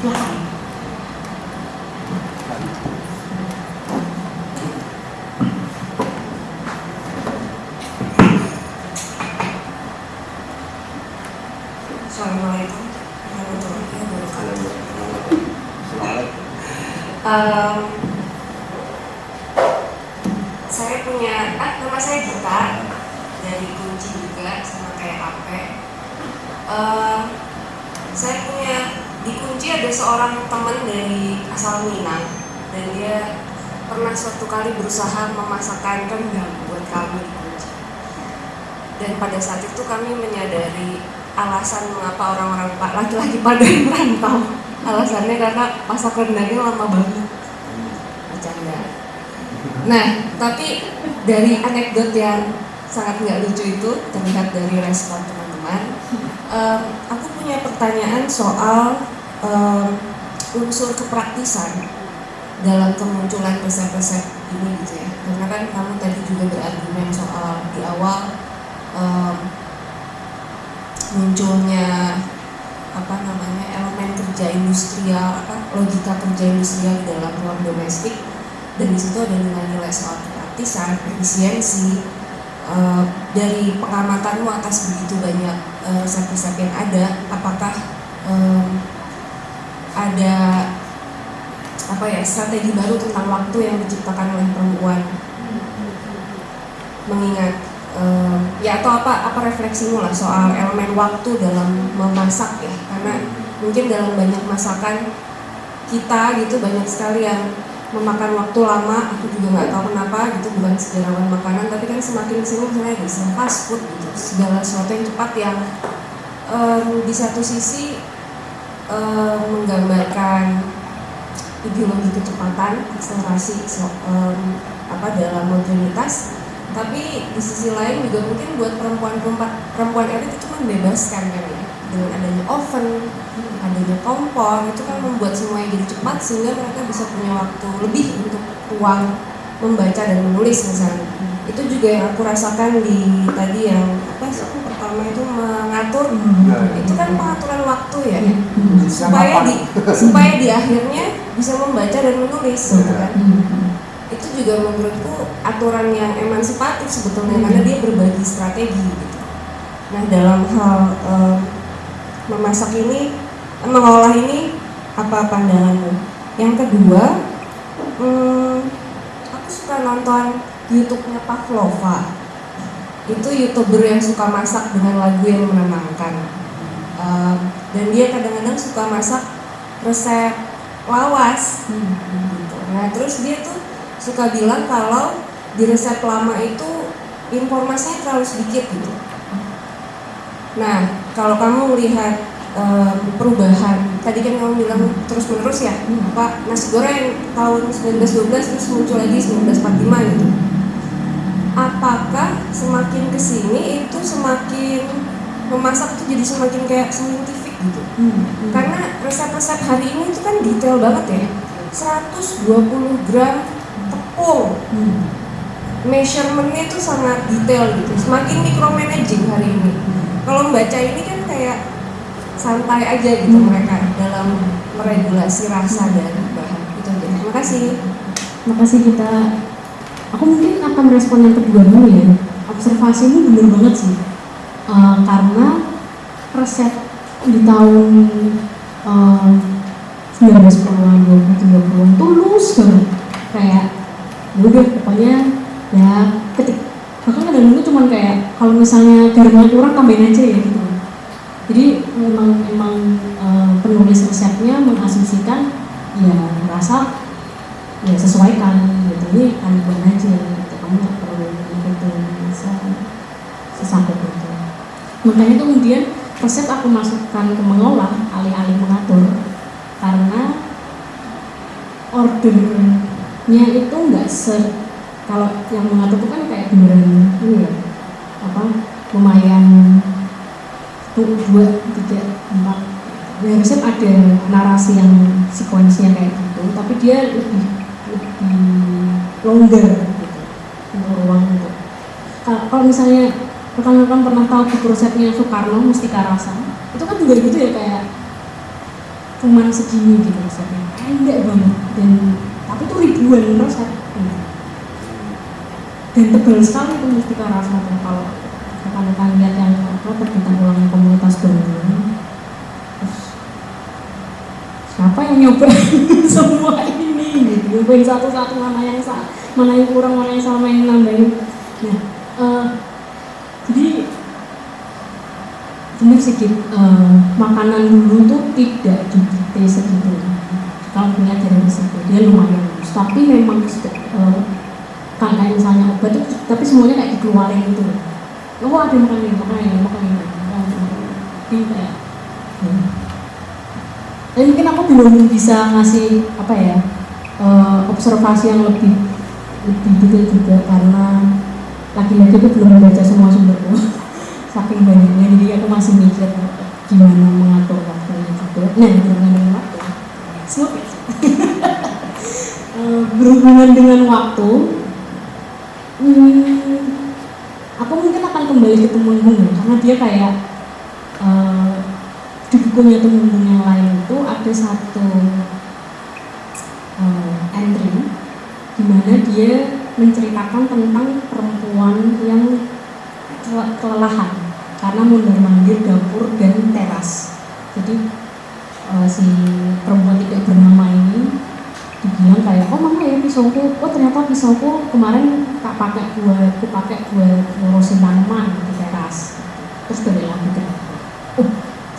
Saya punya, ah, nama saya Gita dari Kunci juga sama kayak Ape. Um, saya punya ada seorang teman dari asal Minang dan dia pernah suatu kali berusaha memasakkan rendang buat kami. Dan pada saat itu kami menyadari alasan mengapa orang-orang laki-laki pada merantau. Alasannya karena masak rendangnya lama banget. Bercanda. Nah tapi dari anekdot yang sangat nggak lucu itu terlihat dari respon teman-teman em, aku punya pertanyaan soal em, unsur kepraktisan dalam kemunculan resep-resep ini gitu ya. Karena kan kamu tadi juga berargumen soal di awal em, munculnya apa namanya elemen kerja industrial apa logika kerja industrial di dalam ruang domestik. Dan di situ ada nilai-nilai soal kepraktisan efisiensi Eh, dari pengamatanmu atas begitu banyak eh, resep-resep yang ada apakah ada apa ya strategi baru tentang waktu yang diciptakan oleh perempuan. Mengingat em, ya atau apa apa refleksimu lah soal elemen waktu dalam memasak ya. Karena mungkin dalam banyak masakan kita gitu banyak sekali yang memakan waktu lama aku juga nggak tahu kenapa gitu bukan sejarawan makanan tapi kan semakin sini misalnya istilah fast food gitu segala sesuatu yang cepat yang em, di satu sisi em, menggambarkan ideologi kecepatan akselerasi so- em, apa dalam modernitas. Tapi di sisi lain juga mungkin buat perempuan-perempuan perempuan elit itu membebaskan kan ya dengan adanya oven, adanya kompor itu kan membuat semuanya jadi cepat sehingga mereka bisa punya waktu lebih untuk ruang membaca dan menulis misalnya itu juga yang aku rasakan di tadi yang apa sih pertama itu mengatur. Itu kan pengaturan waktu ya. Supaya di supaya di akhirnya bisa membaca dan menulis gitu kan. Itu juga menurutku aturan yang emansipatif sebetulnya karena dia berbagi strategi gitu. Nah dalam hal em, memasak ini, mengolah ini apa pandanganmu? Yang kedua, hmm, aku suka nonton YouTube-nya Pavlova. Itu youtuber yang suka masak dengan lagu yang menenangkan. Em, dan dia kadang-kadang suka masak resep lawas. Gitu. Nah terus dia tuh suka bilang kalau di resep lama itu informasinya terlalu sedikit gitu. Nah, kalau kamu melihat em, perubahan, tadi kan kamu bilang terus menerus ya, apa nasi goreng tahun 1912 terus muncul lagi 1945 gitu. Apakah semakin ke sini itu semakin memasak tuh jadi semakin kayak saintifik gitu? Karena resep-resep hari ini itu kan detail banget ya. 120 gram tepung. Measurementnya itu sangat detail gitu. Semakin micromanaging hari ini. Kalau membaca ini kan kayak santai aja gitu mereka dalam meregulasi rasa dan bahan itu aja. Terima kasih. Terima kasih kita. Aku mungkin akan merespon yang kedua dulu ya. Observasi ini benar banget sih. Eh, karena resep di tahun eh, 1940-an, 20-30-an tulus banget. Kayak ya udah pokoknya ya ketik bahkan kadang itu cuman kayak kalau misalnya garamnya kurang tambahin aja ya gitu jadi memang memang eh, penulis resepnya mengasumsikan ya rasa ya sesuaikan ini anugerah aja gitu kamu nggak perlu ikutin se- sesakit itu. Makanya kemudian resep aku masukkan ke mengolah alih-alih mengatur karena ordernya itu nggak se kalau yang mengatur itu kan kayak beneran ini ya apa lumayan tuh dua tiga empat. Ya resep ada narasi yang sekuensinya kayak gitu tapi dia lebih lebih longgar gitu. Ruang untuk kalau, kalau misalnya rekan-rekan pernah tahu buku resepnya Soekarno Mustika Rasa itu kan juga gitu ya kayak cuman segini gitu resepnya pendek banget dan tapi itu ribuan resep gitu. dan tebal sekali itu mustika rasa kalau rekan-rekan lihat yang apa terbitan ulang komunitas Bandung siapa yang nyoba semua ini nyobain satu-satu mana yang salah mana yang kurang mana yang mana yang nambahin. Nah eh, jadi benar sih eh, makanan dulu tuh tidak didikte segitu kalau punya dari situ dia lumayan. Bagus tapi memang eh, kan kayak misalnya obat itu tapi semuanya kayak dikeluarin gitu oh ada makan ini makan ini makan ini. Ini kayak hmm. Dan mungkin aku belum bisa ngasih apa ya eh, observasi yang lebih lebih detail juga karena lagi-lagi aku belum membaca semua sumberku saking banyaknya jadi aku masih mikir gimana mengatur waktunya juga. Nah berhubungan dengan waktu? Eh, berhubungan dengan waktu hmm, aku mungkin akan kembali ke Temenggung ya, karena dia kayak eh, di bukunya Temenggung yang lain itu. Ada satu di mana dia menceritakan tentang perempuan yang kele- kelelahan? Karena mondar mandir dapur dan teras. Jadi eh, si perempuan tidak bernama ini dibilang kayak oh mama ya pisauku oh ternyata pisauku kemarin tak pakai buat aku pakai buat ngurusin tanaman di teras. Terus balik lagi ke oh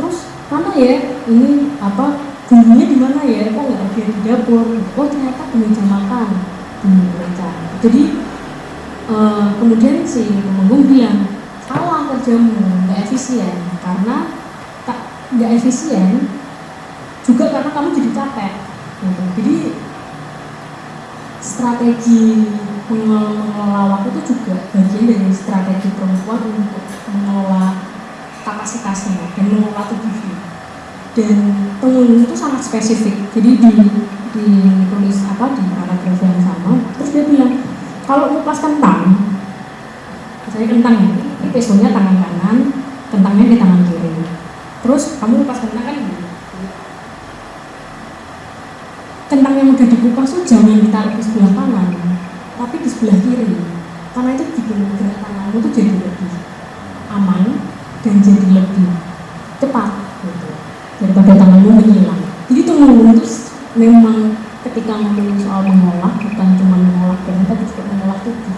terus mana ya ini apa bumbunya di mana ya? Kok nggak ada di dapur? Oh ternyata di meja makan meja jadi eh, kemudian si pemanggung bilang salah kerjamu nggak efisien karena tak nggak efisien juga karena kamu jadi capek. Gitu. jadi strategi mengelola waktu itu juga bagian dari strategi perempuan untuk mengelola kapasitasnya dan mengelola tubuhnya. Dan pengunjung itu sangat spesifik. Jadi di ditulis apa di paragraf yang sama terus dia bilang kalau ngupas kentang misalnya kentang ya ini pesonya tangan kanan kentangnya di tangan kiri. Terus kamu ngupas kentang kan gini kentang yang udah dikupas tuh jangan ditaruh di sebelah kanan tapi di sebelah kiri. Karena itu bikin gerak tanganmu tuh jadi lebih aman dan jadi lebih cepat gitu daripada tanganmu menghilang jadi tunggu itu memang ketika ngomongin soal mengolah bukan cuma mengolah badan tapi juga mengolah tubuh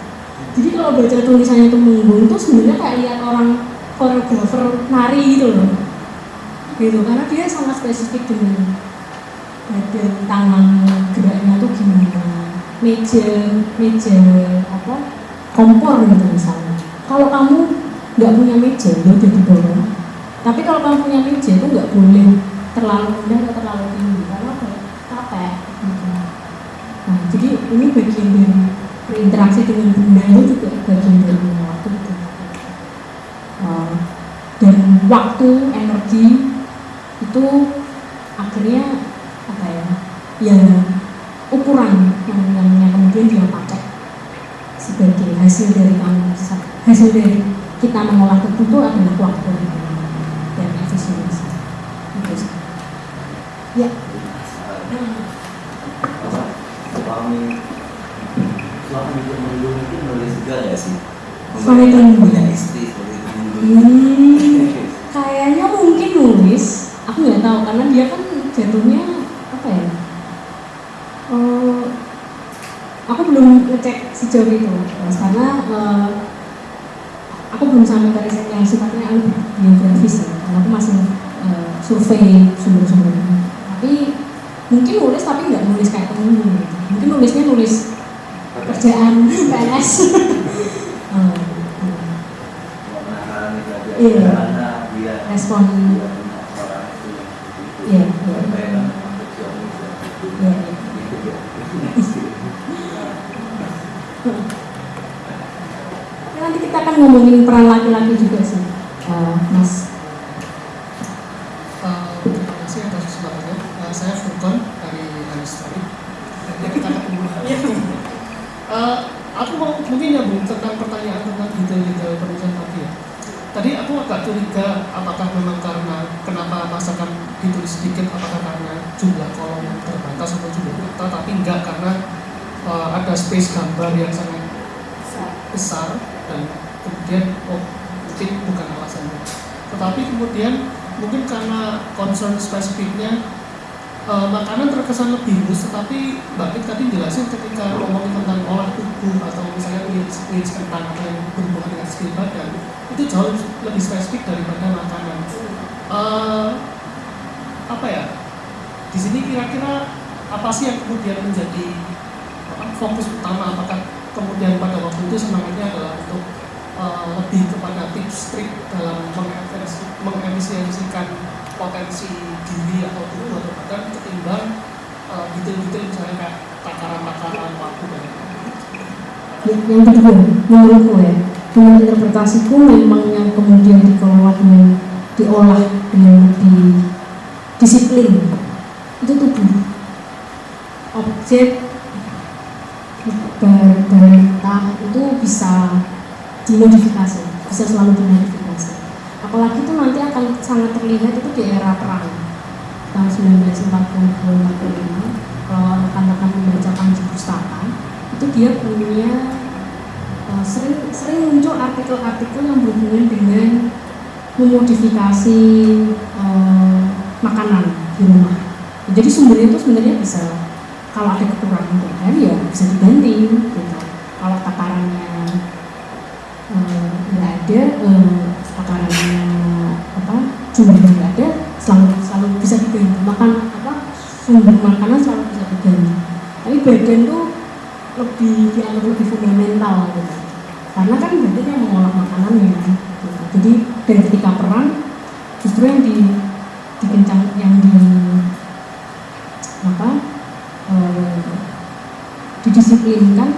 jadi kalau baca tulisannya itu menggung tuh sebenarnya kayak lihat orang koreografer nari gitu loh. Gitu karena dia sangat spesifik dengan badan tangan geraknya tuh gimana meja meja apa kompor gitu misalnya. Kalau kamu nggak punya meja ya udah di bawah. Tapi kalau kamu punya meja itu nggak boleh terlalu rendah atau terlalu tinggi karena apa capek gitu nah jadi ini bagian dari berinteraksi dengan benda itu juga bagian dari waktu itu. Uh, dan waktu energi itu akhirnya apa ya? Ya ukuran yang, yang, kemudian dia pakai sebagai hasil dari kamu hasil dari kita mengolah itu adalah waktu dan efisiensi itu ya apa suami suami temenggung itu nulis juga nggak sih. Suami Temenggung. punya istri seperti temenggung hmm, kayaknya mungkin nulis. Aku nggak tahu karena dia kan jatuhnya apa ya? Eh, aku belum ngecek sejauh itu Mas, karena eh, aku belum sampai ke riset yang sifatnya biografis ya. Karena aku masih eh, survei sumber-sumbernya. Tapi mungkin nulis tapi nggak nulis kayak temen nulisnya nulis kerjaan PNS Iya. respon Iya, iya. Iya, iya. nanti kita akan ngomongin peran laki-laki juga sih, Eh, Mas. Eh, terima kasih atas kesempatannya. Eh, saya Furkon dari Anistori. Dan kita ketemu lagi. Eh, aku mau mungkin nyambung tentang pertanyaan tentang detail-detail penulisan tadi ya. Tadi aku agak curiga apakah memang karena kenapa masakan ditulis sedikit, apakah karena jumlah kolom yang terbatas atau jumlah data tapi enggak karena uh, ada space gambar yang sangat besar dan kemudian oh mungkin bukan alasannya tetapi kemudian mungkin karena concern spesifiknya uh, makanan terkesan lebih luas tetapi Mbak Pit tadi jelasin ketika ngomongin tentang olah tubuh atau misalnya needs, kentang atau yang berhubungan dengan skill badan itu jauh lebih spesifik daripada makanan. Uh, apa ya? Di sini kira-kira apa sih yang kemudian menjadi fokus utama? Apakah kemudian pada waktu itu semangatnya adalah untuk uh, lebih tips trik dalam mengefisiensikan potensi diri atau tubuh atau badan ketimbang uh, detail-detail misalnya kayak takaran-takaran waktu dan yang kedua menurutku ya dengan interpretasiku memang yang kemudian dikelola dengan diolah dengan lebih disiplin itu tubuh. Objek barang itu bisa dimodifikasi bisa selalu dimodifikasi apalagi itu nanti akan sangat terlihat itu di era perang. Tahun 1940 45 kalau rekan-rekan membaca panji pustaka itu dia punya uh, sering sering muncul artikel-artikel yang berhubungan dengan memodifikasi uh, makanan di rumah. Jadi sumbernya itu sebenarnya bisa kalau ada kekurangan bahan ya bisa diganti gitu. kalau takarannya eh, nggak uh, ada uh, takarannya apa jumlahnya nggak ada selalu selalu bisa diganti makan apa sumber makanan selalu bisa diganti tapi badan tuh lebih dianggap lebih fundamental gitu karena kan badan yang mengolah makanannya gitu. jadi dari ketika perang justru yang di dikencang yang di apa eh, didisiplinkan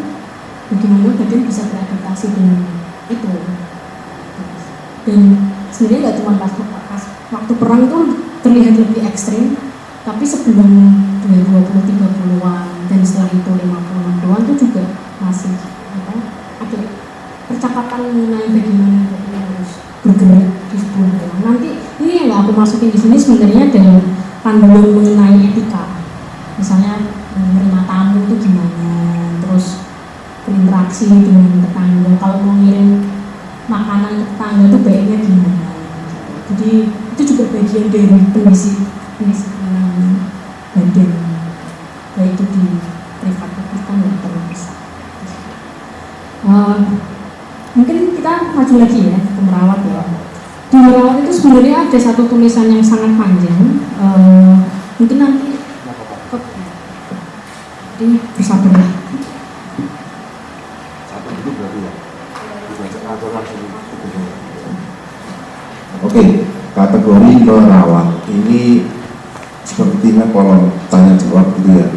bagaimana badan bisa beradaptasi dengan itu dan sebenarnya nggak cuma pas, pas waktu perang itu terlihat lebih ekstrim tapi sebelum 20 30-an dan setelah itu 50-an itu juga masih apa, ada percakapan mengenai bagaimana badan harus bergerak di sebuah. Nanti ini yang nggak aku masukin di sini sebenarnya adalah panduan mengenai etika misalnya menerima tamu itu gimana terus berinteraksi dengan tetangga kalau mau ngirim makanan ke tetangga itu baiknya gimana jadi itu juga bagian dari pendisiplinan badan baik itu di privat publik kan nggak terlalu besar uh, mungkin kita maju lagi ya ke merawat ya di merawat itu sebenarnya ada satu tulisan yang sangat panjang uh, mungkin nanti jadi bersabarlah. Satu itu berarti ya. Atau langsung Oke, kategori merawat ini sepertinya kalau tanya jawab gitu ya.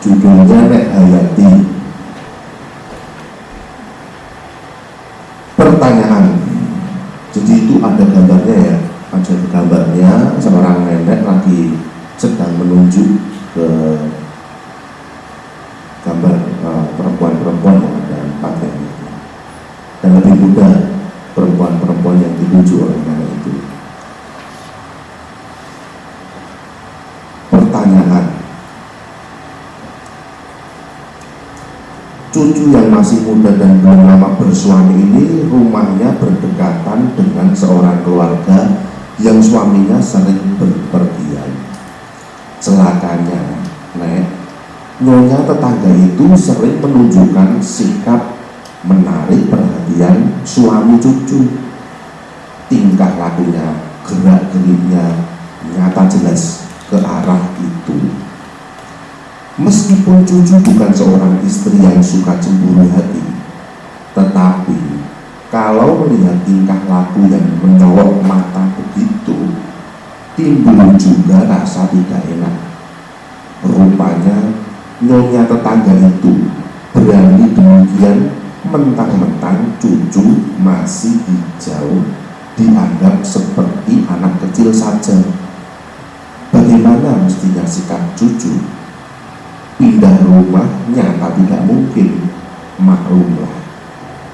Judulnya Nek Hayati. Pertanyaan. Jadi itu ada gambarnya ya. Ada gambarnya seorang nenek lagi sedang menunjuk ke gambar uh, perempuan-perempuan yang ada itu dan lebih mudah perempuan-perempuan yang dituju oleh nenek itu. Pertanyaan. Cucu yang masih muda dan belum lama bersuami ini rumahnya berdekatan dengan seorang yang suaminya sering berpergian. Celakanya nek nyonya tetangga itu sering menunjukkan sikap menarik perhatian suami cucu. Tingkah lakunya gerak geriknya nyata jelas ke arah itu. Meskipun cucu bukan seorang istri yang suka cemburu hati tetapi kalau melihat tingkah laku yang menyolok mata begitu timbul juga rasa tidak enak. Rupanya nyonya tetangga itu berani demikian mentang-mentang cucu masih hijau dianggap seperti anak kecil saja. Bagaimana mestinya sikap cucu? Pindah rumah nyata tidak mungkin, maklumlah.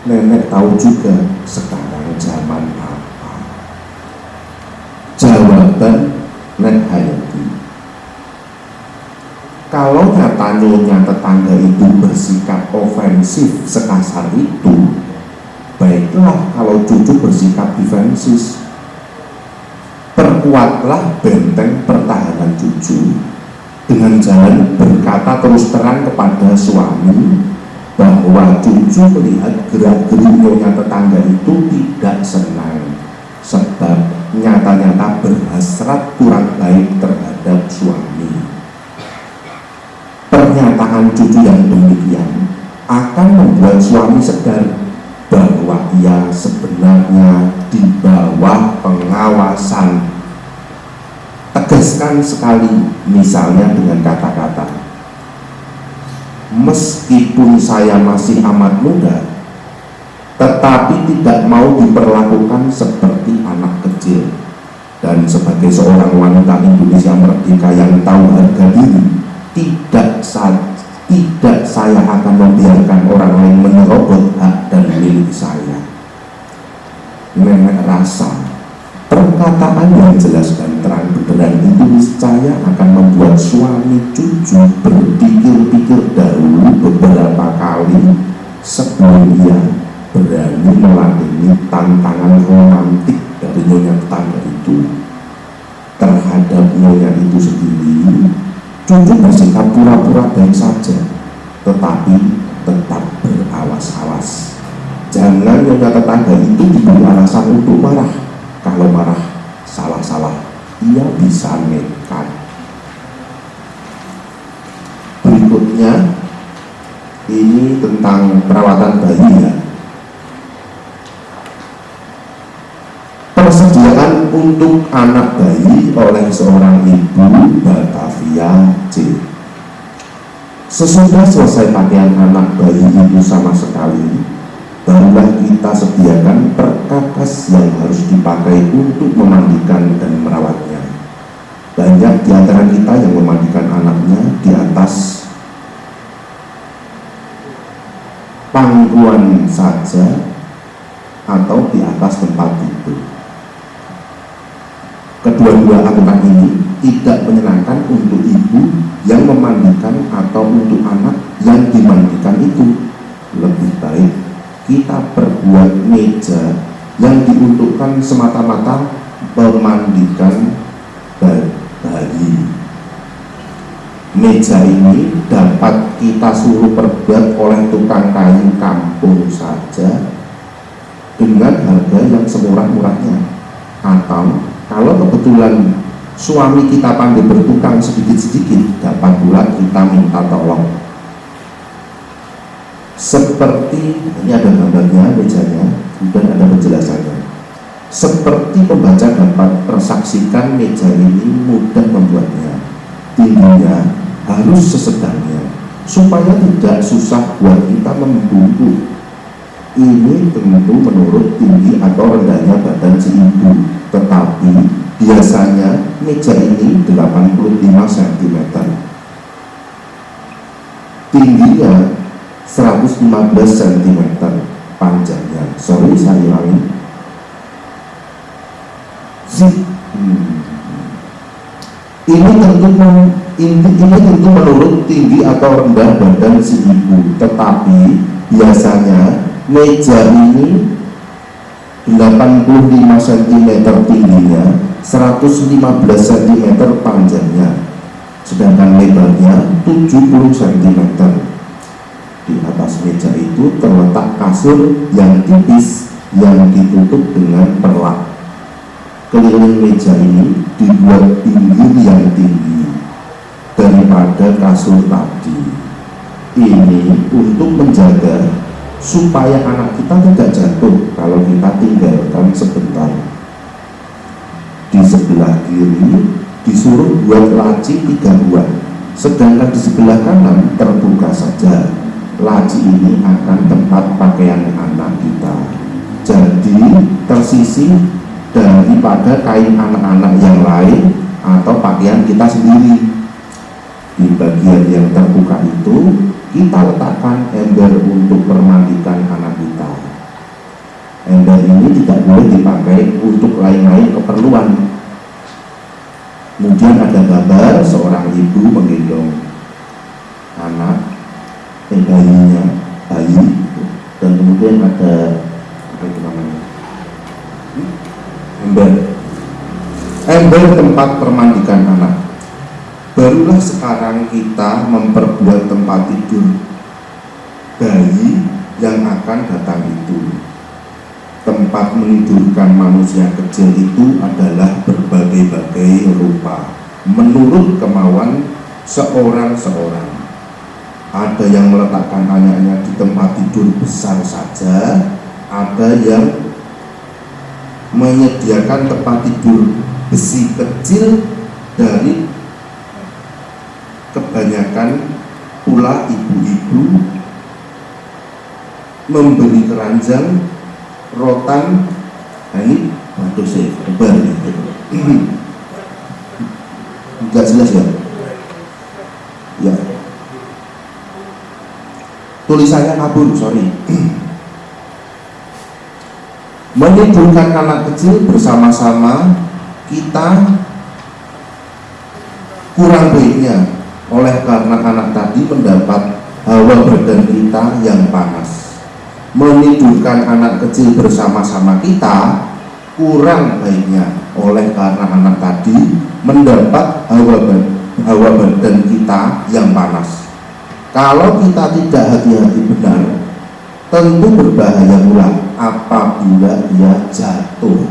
Nenek tahu juga sekarang zaman apa. Jawaban Nek Hayati. Kalau nyata nyonya tetangga itu bersikap ofensif sekasar itu baiklah kalau cucu bersikap defensif. Perkuatlah benteng pertahanan cucu dengan jalan berkata terus terang kepada suami bahwa cucu melihat gerak-gerik nyonya tetangga itu tidak senang sebab nyata-nyata berhasrat kurang baik terhadap suami. Pernyataan cucu yang demikian akan membuat suami sadar bahwa ia sebenarnya di bawah pengawasan. Tegaskan sekali misalnya dengan kata-kata meskipun saya masih amat muda tetapi tidak mau diperlakukan seperti anak kecil dan sebagai seorang wanita Indonesia merdeka yang tahu harga diri tidak saya, tidak saya akan membiarkan orang lain menyerobot hak dan milik saya. Nenek rasa perkataan yang jelas dan terang benderang itu niscaya akan membuat suami cucu berpikir-pikir dahulu beberapa kali sebelum ia berani meladeni tantangan romantik dari nyonya tetangga itu terhadap nyonya itu sendiri Cucu bersikap pura-pura baik saja, tetapi tetap berawas-awas. Jangan nyonya tetangga itu diberi alasan untuk marah. Kalau marah, salah-salah, ia bisa nekat. Berikutnya, ini tentang perawatan bayi ya. Persediaan untuk anak bayi oleh seorang ibu Batavia C. Sesudah selesai pakaian anak bayi itu sama sekali, barulah kita sediakan perkakas yang harus dipakai untuk memandikan dan merawatnya. Banyak di antara kita yang memandikan anaknya di atas pangkuan saja atau di atas tempat tidur kedua-dua aturan ini tidak menyenangkan untuk ibu yang memandikan atau untuk anak yang dimandikan itu lebih baik kita perbuat meja yang diuntukkan semata-mata memandikan bayi meja ini dapat kita suruh perbuat oleh tukang kayu kampung saja dengan harga yang semurah-murahnya. Atau kalau kebetulan suami kita pandai bertukang sedikit-sedikit dapat pula kita minta tolong seperti ini ada gambarnya mejanya dan ada penjelasannya. Seperti pembaca dapat persaksikan meja ini mudah membuatnya. Tingginya harus sesedangnya supaya tidak susah buat kita membungkuk. Ini tentu menurut tinggi atau rendahnya badan si ibu. Tetapi biasanya meja ini 85 cm tingginya 115 cm panjangnya sorry saya ulangi. Hmm. ini tentu ini, ini tentu menurut tinggi atau rendah badan si ibu. Tetapi biasanya meja ini 85 cm tingginya 115 cm panjangnya. Sedangkan lebarnya 70 cm di atas meja itu terletak kasur yang tipis yang ditutup dengan perlak keliling meja ini dibuat pinggir yang tinggi daripada kasur tadi. Ini untuk menjaga supaya anak kita tidak jatuh kalau kita tinggalkan sebentar. Di sebelah kiri disuruh buat laci tiga buah sedangkan di sebelah kanan terbuka saja laci ini akan tempat pakaian anak kita. Jadi tersisi daripada kain anak-anak yang lain atau pakaian kita sendiri. Di bagian yang terbuka itu kita letakkan ember untuk permandikan anak kita. Ember ini tidak boleh dipakai untuk lain-lain keperluan. Kemudian ada gambar seorang ibu menggendong anak, bayinya, bayi, dan kemudian ada apa itu namanya? Ember. Ember tempat permandikan anak. Barulah sekarang kita memperbuat tempat tidur bayi yang akan datang itu tempat menidurkan manusia kecil itu adalah berbagai-bagai rupa menurut kemauan seorang-seorang ada yang meletakkan anaknya di tempat tidur besar saja. Ada yang menyediakan tempat tidur besi kecil dari kebanyakan pula ibu-ibu memberi keranjang rotan. Nah ini waduh saya lebar enggak jelas ya tulisannya kabur sorry. Menidurkan anak kecil bersama-sama kita kurang baiknya oleh karena anak tadi mendapat hawa badan kita yang panas. Menidurkan anak kecil bersama-sama kita kurang baiknya oleh karena anak tadi mendapat hawa, hawa badan kita yang panas kalau kita tidak hati-hati benar tentu berbahaya pula apabila dia jatuh.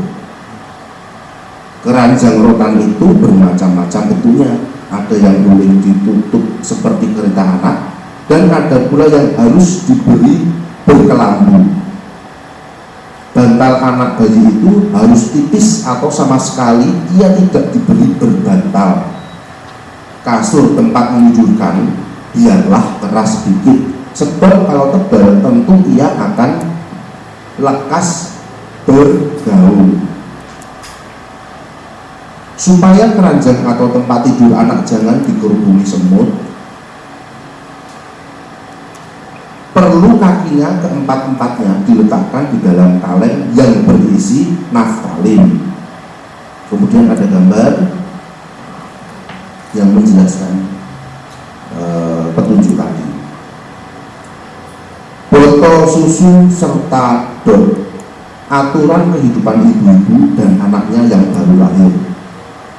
Keranjang rotan itu bermacam-macam bentuknya. Ada yang boleh ditutup seperti kereta anak dan ada pula yang harus diberi berkelambu. Bantal anak bayi itu harus tipis atau sama sekali ia tidak diberi berbantal. Kasur tempat menunjukkan biarlah keras sedikit sebab kalau tebal tentu ia akan lekas bergaul. Supaya keranjang atau tempat tidur anak jangan dikerubungi semut perlu kakinya keempat-empatnya diletakkan di dalam kaleng yang berisi naftalin. Kemudian ada gambar yang menjelaskan e, petunjuk tadi botol susu serta dot aturan kehidupan ibu-ibu dan anaknya yang baru lahir.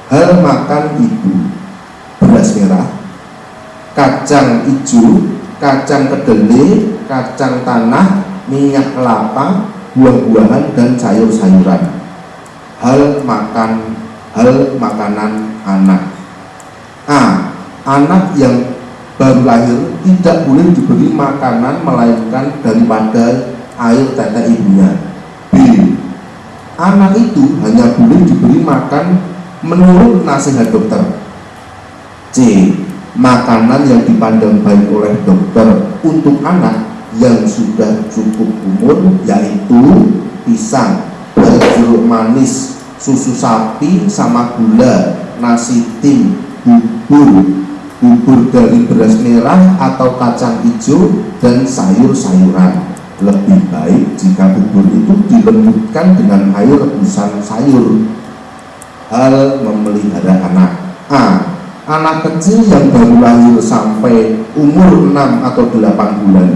Hal makan ibu. Beras merah. Kacang hijau. Kacang kedelai, kacang tanah, minyak kelapa, buah-buahan dan sayur-sayuran. Hal makan. Hal makanan anak. A. Anak yang baru lahir tidak boleh diberi makanan melainkan daripada air tete ibunya. B. Anak itu hanya boleh diberi makan menurut nasihat dokter. C makanan yang dipandang baik oleh dokter untuk anak yang sudah cukup umur yaitu pisang, jeruk manis, susu sapi sama gula, nasi tim, bubur, bubur dari beras merah atau kacang hijau dan sayur-sayuran. Lebih baik jika bubur itu dilembutkan dengan air rebusan sayur. Hal memelihara anak. A anak kecil yang baru lahir sampai umur 6 atau 8 bulan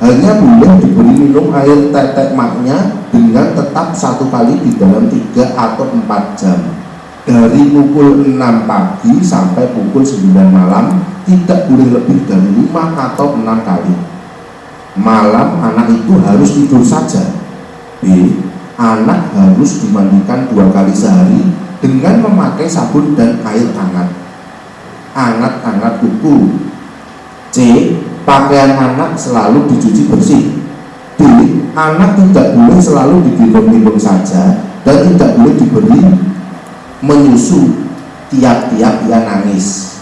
hanya boleh diberi minum air tetek maknya dengan tetap satu kali di dalam 3 atau 4 jam dari pukul 6 pagi sampai pukul 9 malam tidak boleh lebih dari 5 atau 6 kali malam anak itu harus tidur saja B. Anak harus dimandikan dua kali sehari dengan memakai sabun dan air hangat angat-angat kuku C. Pakaian anak selalu dicuci bersih D. Anak tidak boleh selalu digendong-gendong saja dan tidak boleh diberi menyusu tiap-tiap ia nangis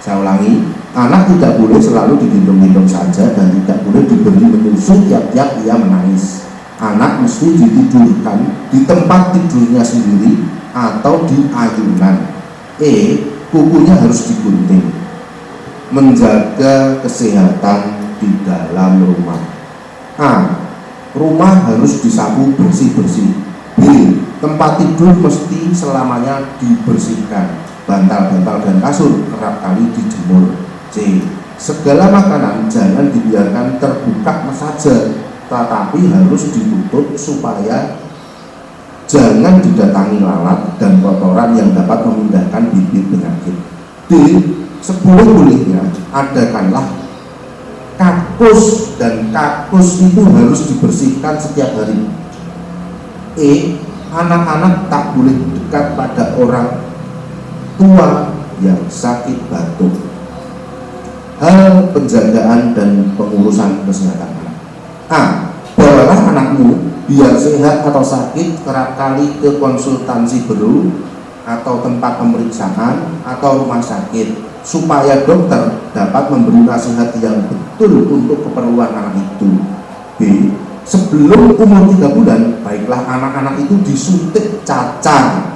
saya ulangi anak tidak boleh selalu digendong-gendong saja dan tidak boleh diberi menyusu tiap-tiap ia menangis anak mesti ditidurkan di tempat tidurnya sendiri atau di ayunan E kukunya harus digunting menjaga kesehatan di dalam rumah A. Rumah harus disapu bersih-bersih B. tempat tidur mesti selamanya dibersihkan bantal-bantal dan kasur kerap kali dijemur C segala makanan jangan dibiarkan terbuka saja tetapi harus ditutup supaya jangan didatangi lalat dan kotoran yang dapat memindahkan bibit penyakit. D. Seboleh-bolehnya adakanlah kakus dan kakus itu harus dibersihkan setiap hari. E. Anak-anak tak boleh dekat pada orang tua yang sakit batuk. Hal penjagaan dan pengurusan kesehatan anak. A. Bawalah anakmu biar sehat atau sakit kerap kali ke konsultansi baru atau tempat pemeriksaan atau rumah sakit supaya dokter dapat memberi nasihat yang betul untuk keperluan anak itu B. Sebelum umur 3 bulan baiklah anak-anak itu disuntik cacar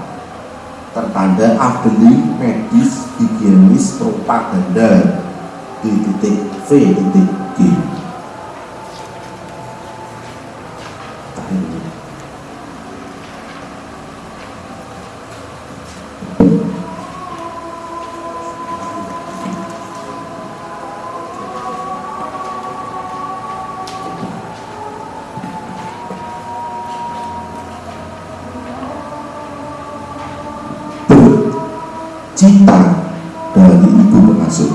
tertanda ahli medis higienis propaganda. Di titik V titik G cita dari ibu pengasuh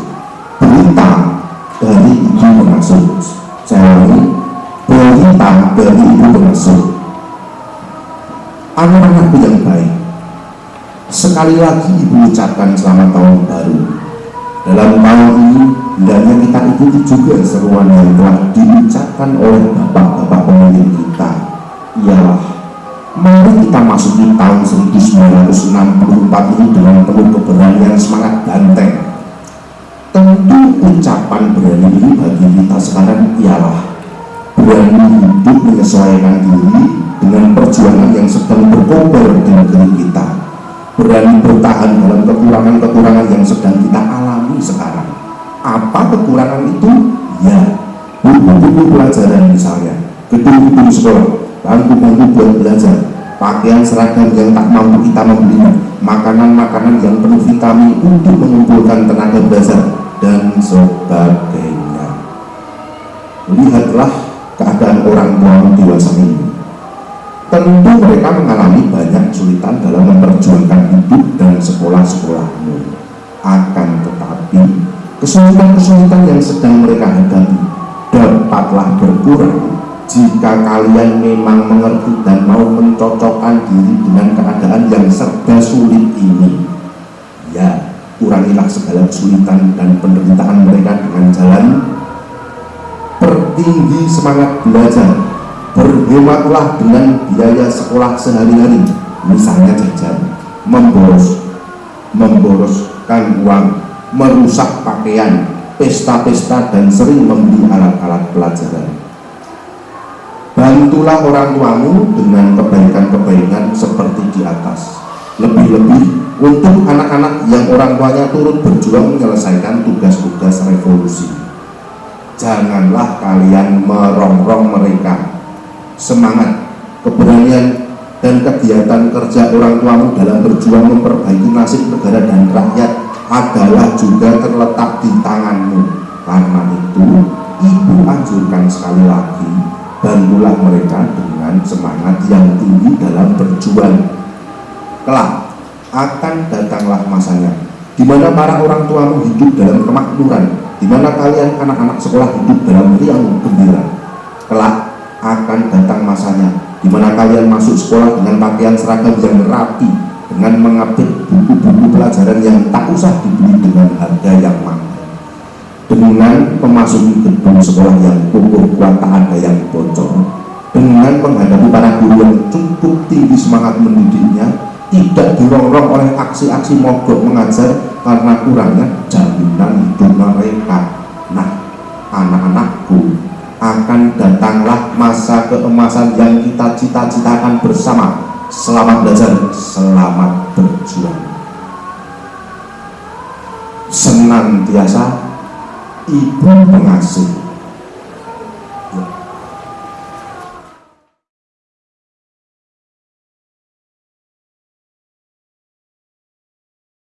berita dari ibu pengasuh saya berita dari ibu pengasuh anak-anakku yang baik sekali lagi ibu ucapkan selamat tahun baru. Dalam tahun ini hendaknya kita ikuti juga seruan yang telah diucapkan oleh bapak-bapak pemimpin kita. Ialah Mari kita masuki tahun 1964 ini dengan penuh keberanian semangat banteng. Tentu ucapan berani ini bagi kita sekarang ialah berani hidup menyesuaikan diri dengan perjuangan yang sedang berkobar di negeri kita. Berani bertahan dalam kekurangan-kekurangan yang sedang kita alami sekarang. Apa kekurangan itu? Ya, buku-buku pelajaran misalnya, gedung-gedung sekolah, bangku-bangku buat belajar, pakaian seragam yang tak mampu kita membeli, makanan-makanan yang penuh vitamin untuk mengumpulkan tenaga belajar, dan sebagainya. Lihatlah keadaan orang tua dewasa ini. Tentu mereka mengalami banyak kesulitan dalam memperjuangkan hidup dan sekolah-sekolahmu. Akan tetapi, kesulitan-kesulitan yang sedang mereka hadapi dapatlah berkurang jika kalian memang mengerti dan mau mencocokkan diri dengan keadaan yang serba sulit ini ya kurangilah segala kesulitan dan penderitaan mereka dengan jalan. Pertinggi semangat belajar. Berhematlah dengan biaya sekolah sehari-hari. Misalnya jajan. Memboros. Memboroskan uang. Merusak pakaian. Pesta-pesta dan sering membeli alat-alat pelajaran bantulah orang tuamu dengan kebaikan-kebaikan seperti di atas. Lebih-lebih untuk anak-anak yang orang tuanya turut berjuang menyelesaikan tugas-tugas revolusi. Janganlah kalian merongrong mereka. Semangat, keberanian dan kegiatan kerja orang tuamu dalam berjuang memperbaiki nasib negara dan rakyat adalah juga terletak di tanganmu. Karena itu ibu anjurkan sekali lagi bantulah mereka dengan semangat yang tinggi dalam berjuang. Kelak akan datanglah masanya di mana para orang tuamu hidup dalam kemakmuran di mana kalian anak-anak sekolah hidup dalam riang gembira. Kelak akan datang masanya di mana kalian masuk sekolah dengan pakaian seragam yang rapi dengan mengapit buku-buku pelajaran yang tak usah dibeli dengan harga yang mahal dengan memasuki gedung sekolah yang kukuh kuat tak ada yang bocor. Dengan menghadapi para guru yang cukup tinggi semangat mendidiknya tidak dirongrong oleh aksi-aksi mogok mengajar karena kurangnya jaminan hidup mereka. Nah anak-anakku akan datanglah masa keemasan yang kita cita-citakan bersama. Selamat belajar, selamat berjuang. Senantiasa ibu pengasuh